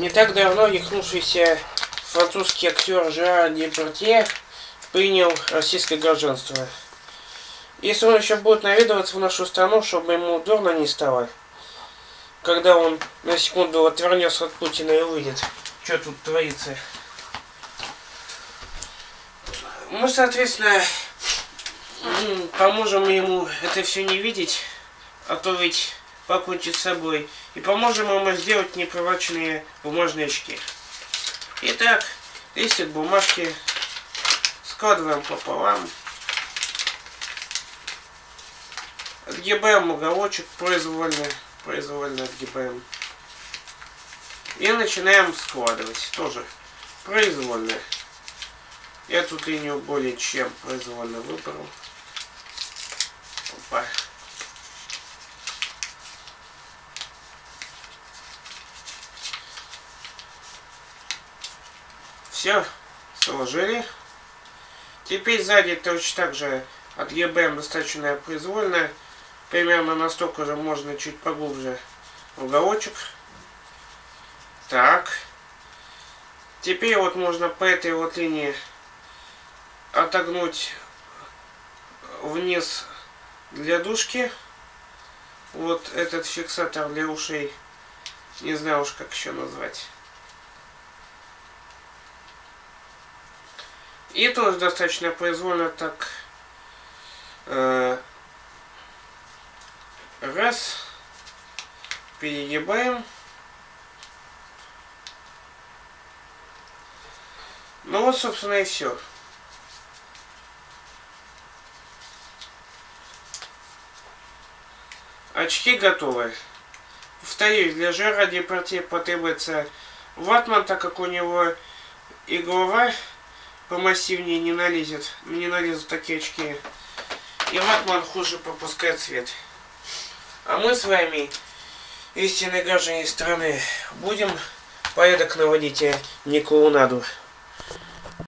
Не так давно рехнувшийся французский актер Жерар Департье принял российское гражданство. Если он еще будет наведываться в нашу страну, чтобы ему дурно не стало, когда он на секунду отвернется от Путина и увидит, что тут творится. Мы, соответственно, поможем ему это все не видеть, а то ведь покончить с собой. И поможем ему сделать непровороченные бумажные очки. Итак, листик бумажки складываем пополам. Отгибаем уголочек произвольно, произвольно отгибаем. И начинаем складывать тоже произвольно. Я тут линию более чем произвольно выбрал. Опа. Все, сложили. Теперь сзади точно так же отгибаем достаточно произвольно. Примерно настолько же можно чуть поглубже уголочек. Так. Теперь вот можно по этой вот линии отогнуть вниз для дужки. Вот этот фиксатор для ушей. Не знаю уж как еще назвать. И тоже достаточно произвольно так э, раз перегибаем. Ну вот, собственно, и все. Очки готовы. Повторюсь, для жара депортии потребуется ватман, так как у него и помассивнее не налезет, не налезут такие очки. И ватман хуже пропускает свет. А мы с вами, истинные граждане страны, будем порядок наводить, а не клоунаду.